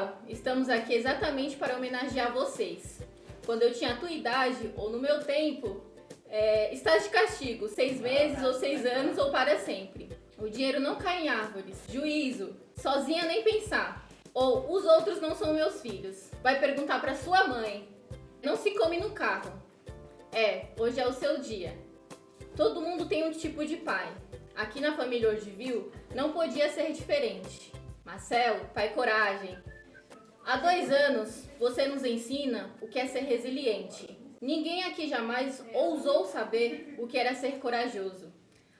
Abidal, estamos aqui exatamente para homenagear vocês. Quando eu tinha a tua idade, ou no meu tempo, é, estás de castigo, seis meses ou seis anos ou para sempre. O dinheiro não cai em árvores. Juízo, sozinha nem pensar. Ou os outros não são meus filhos. Vai perguntar para sua mãe. Não se come no carro. É, hoje é o seu dia. Todo mundo tem um tipo de pai. Aqui na família Ordivil não podia ser diferente. Marcelo, pai coragem. Há dois anos você nos ensina o que é ser resiliente. Ninguém aqui jamais ousou saber o que era ser corajoso,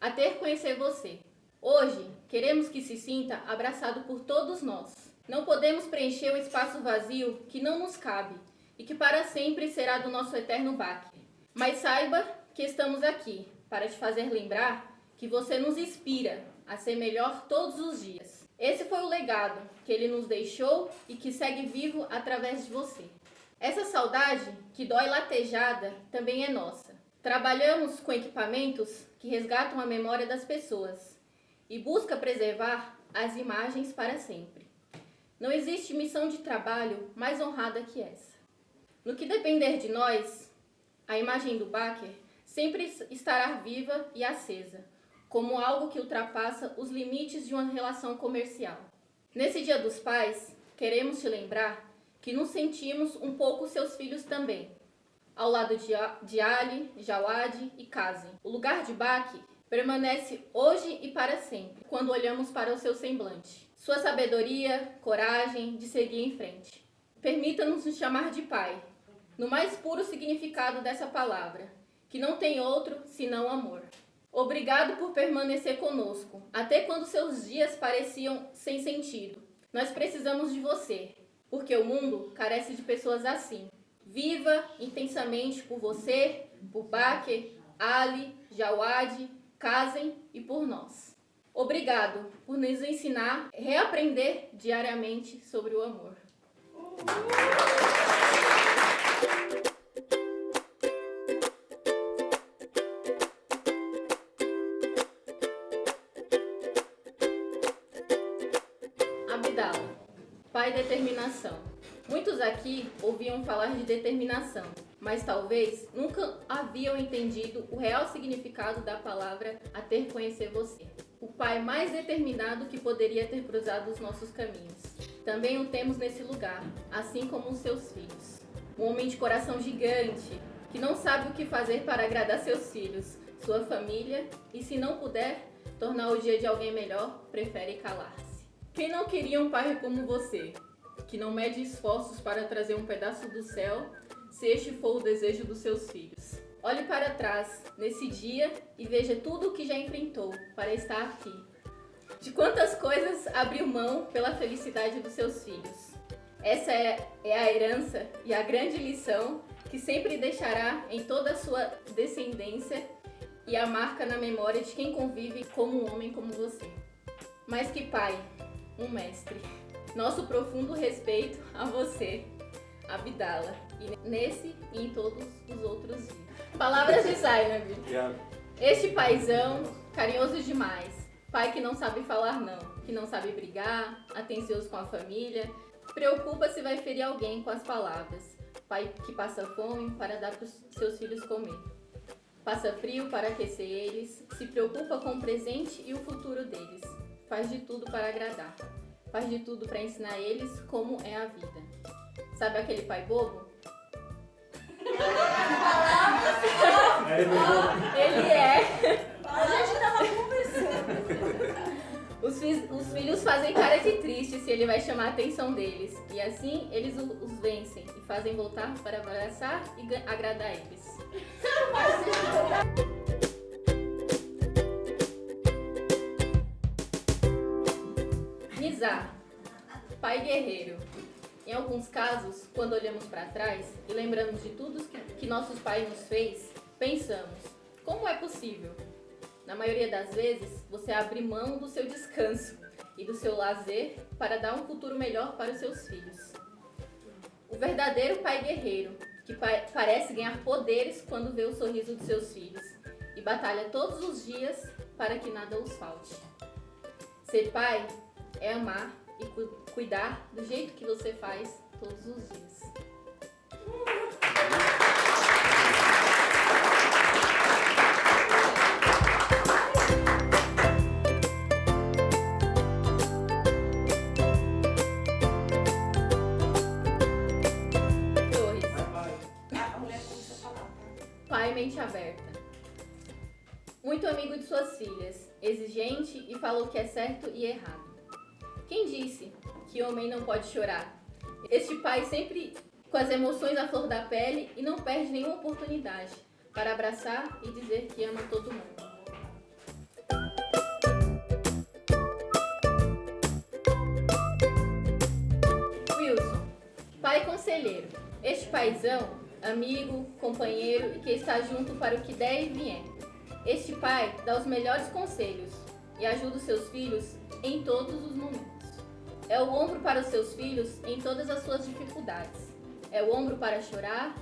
até conhecer você. Hoje, queremos que se sinta abraçado por todos nós. Não podemos preencher o espaço vazio que não nos cabe e que para sempre será do nosso eterno baque. Mas saiba que estamos aqui para te fazer lembrar que você nos inspira a ser melhor todos os dias. Esse foi o legado que ele nos deixou e que segue vivo através de você. Essa saudade, que dói latejada, também é nossa. Trabalhamos com equipamentos que resgatam a memória das pessoas e busca preservar as imagens para sempre. Não existe missão de trabalho mais honrada que essa. No que depender de nós, a imagem do Baker sempre estará viva e acesa, como algo que ultrapassa os limites de uma relação comercial. Nesse Dia dos Pais, queremos te lembrar que nos sentimos um pouco seus filhos também, ao lado de, de Ali, Jawad e Kazem. O lugar de Baki permanece hoje e para sempre, quando olhamos para o seu semblante. Sua sabedoria, coragem de seguir em frente. Permita-nos nos chamar de pai, no mais puro significado dessa palavra, que não tem outro senão amor. Obrigado por permanecer conosco, até quando seus dias pareciam sem sentido. Nós precisamos de você, porque o mundo carece de pessoas assim. Viva intensamente por você, por Baker, Ali, Jawad, Kazem e por nós. Obrigado por nos ensinar reaprender diariamente sobre o amor. Determinação. Muitos aqui ouviam falar de determinação, mas talvez nunca haviam entendido o real significado da palavra a ter conhecer você. O pai mais determinado que poderia ter cruzado os nossos caminhos. Também o temos nesse lugar, assim como os seus filhos. Um homem de coração gigante, que não sabe o que fazer para agradar seus filhos, sua família, e se não puder tornar o dia de alguém melhor, prefere calar-se. Quem não queria um pai como você, que não mede esforços para trazer um pedaço do céu, se este for o desejo dos seus filhos? Olhe para trás nesse dia e veja tudo o que já enfrentou para estar aqui. De quantas coisas abriu mão pela felicidade dos seus filhos. Essa é, é a herança e a grande lição que sempre deixará em toda a sua descendência e a marca na memória de quem convive como um homem como você. Mas que pai, um mestre. Nosso profundo respeito a você, Abdala, e nesse e em todos os outros dias. Palavras de Zainab. Este paizão, carinhoso demais. Pai que não sabe falar não, que não sabe brigar, atencioso com a família, preocupa se vai ferir alguém com as palavras. Pai que passa fome para dar para os seus filhos comer. Passa frio para aquecer eles, se preocupa com o presente e o futuro deles faz de tudo para agradar, faz de tudo para ensinar eles como é a vida. Sabe aquele pai bobo? Ele é. A gente tava conversando. Os, fi os, filhos fazem cara de triste se ele vai chamar a atenção deles. E assim eles os vencem e fazem voltar para abraçar e agradar eles. Pai guerreiro. Em alguns casos, quando olhamos para trás e lembramos de tudo que, que nossos pais nos fez, pensamos, como é possível? Na maioria das vezes, você abre mão do seu descanso e do seu lazer para dar um futuro melhor para os seus filhos. O verdadeiro pai guerreiro, que parece ganhar poderes quando vê o sorriso de seus filhos e batalha todos os dias para que nada os falte. Ser pai é amar e cu cuidar do jeito que você faz todos os dias. Pai mente aberta. Muito amigo de suas filhas, exigente e fala o que é certo e errado. Quem disse que homem não pode chorar? Este pai sempre com as emoções à flor da pele e não perde nenhuma oportunidade para abraçar e dizer que ama todo mundo. Wilson, pai conselheiro. Este paizão, amigo, companheiro e que está junto para o que der e vier. Este pai dá os melhores conselhos e ajuda os seus filhos em todos os momentos. É o ombro para os seus filhos em todas as suas dificuldades. É o ombro para chorar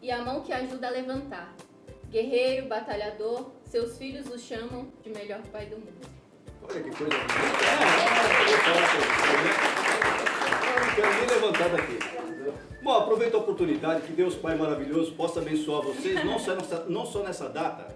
e a mão que ajuda a levantar. Guerreiro, batalhador, seus filhos o chamam de melhor pai do mundo. Olha que coisa quero nem levantar daqui. Bom, aproveito a oportunidade que Deus Pai maravilhoso possa abençoar vocês, não só nessa, não só nessa data,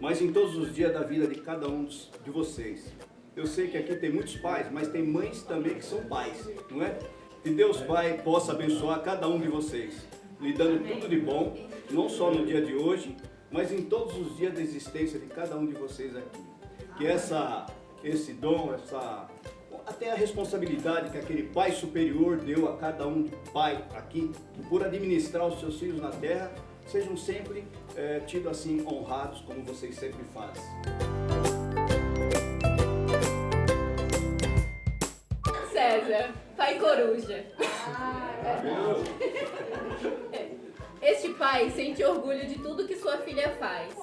mas em todos os dias da vida de cada um de vocês. Eu sei que aqui tem muitos pais, mas tem mães também que são pais, não é? Que Deus Pai possa abençoar cada um de vocês, lhe dando tudo de bom, não só no dia de hoje, mas em todos os dias da existência de cada um de vocês aqui. Que essa, esse dom, essa até a responsabilidade que aquele Pai superior deu a cada um pai aqui, por administrar os seus filhos na terra, sejam sempre eh, tidos assim honrados como vocês sempre fazem. Pai coruja. Este pai sente orgulho de tudo que sua filha faz,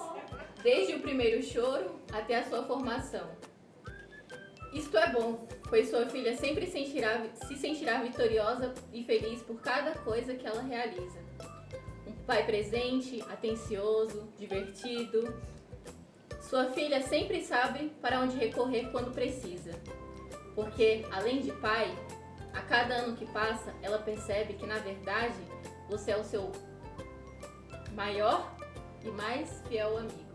desde o primeiro choro até a sua formação. Isto é bom, pois sua filha sempre sentirá- se sentirá vitoriosa e feliz por cada coisa que ela realiza. Um pai presente, atencioso, divertido. Sua filha sempre sabe para onde recorrer quando precisa. Porque, além de pai, a cada ano que passa, ela percebe que, na verdade, você é o seu maior e mais fiel amigo.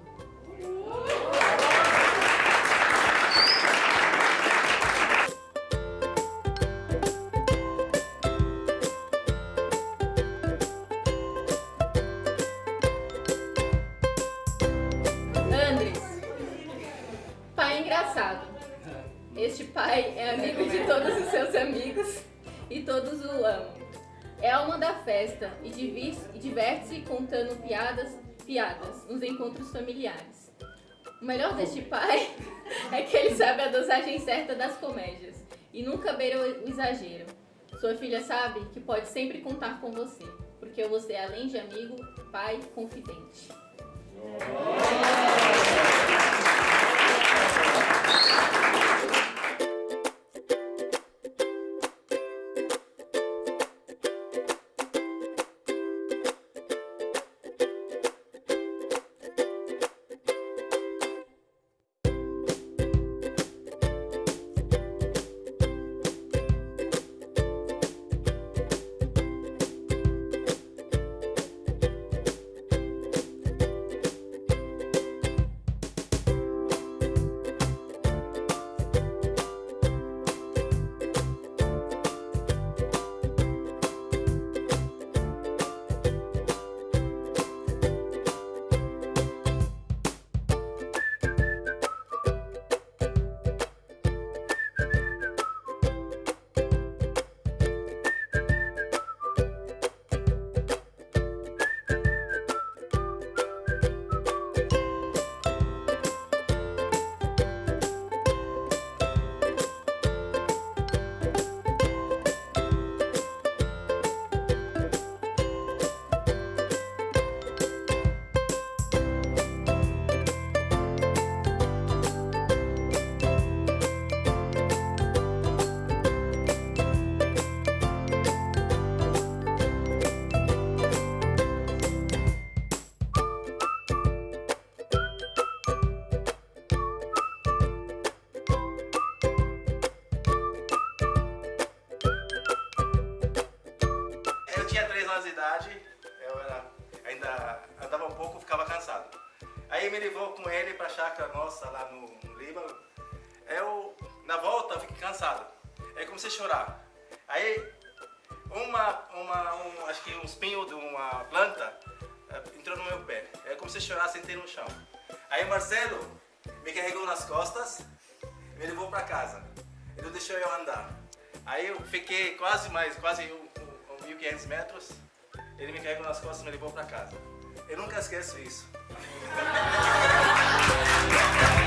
Alma da festa e diverte-se contando piadas, piadas nos encontros familiares. O melhor deste pai é que ele sabe a dosagem certa das comédias e nunca beira o exagero. Sua filha sabe que pode sempre contar com você, porque você é além de amigo, pai, confidente. 16 chácara nossa lá no, no Líbano. Eu, na volta, eu fiquei cansado. Aí comecei a chorar. Aí, uma, uma, um, acho que um espinho de uma planta eh, entrou no meu pé. Aí eu comecei a chorar, sentei no chão. Aí Marcelo me carregou nas costas me levou para casa. Ele deixou eu andar. Aí eu fiquei quase mais, quase um, um, 1.500 metros. Ele me carregou nas costas e me levou para casa. Eu nunca esqueço isso. Yeah.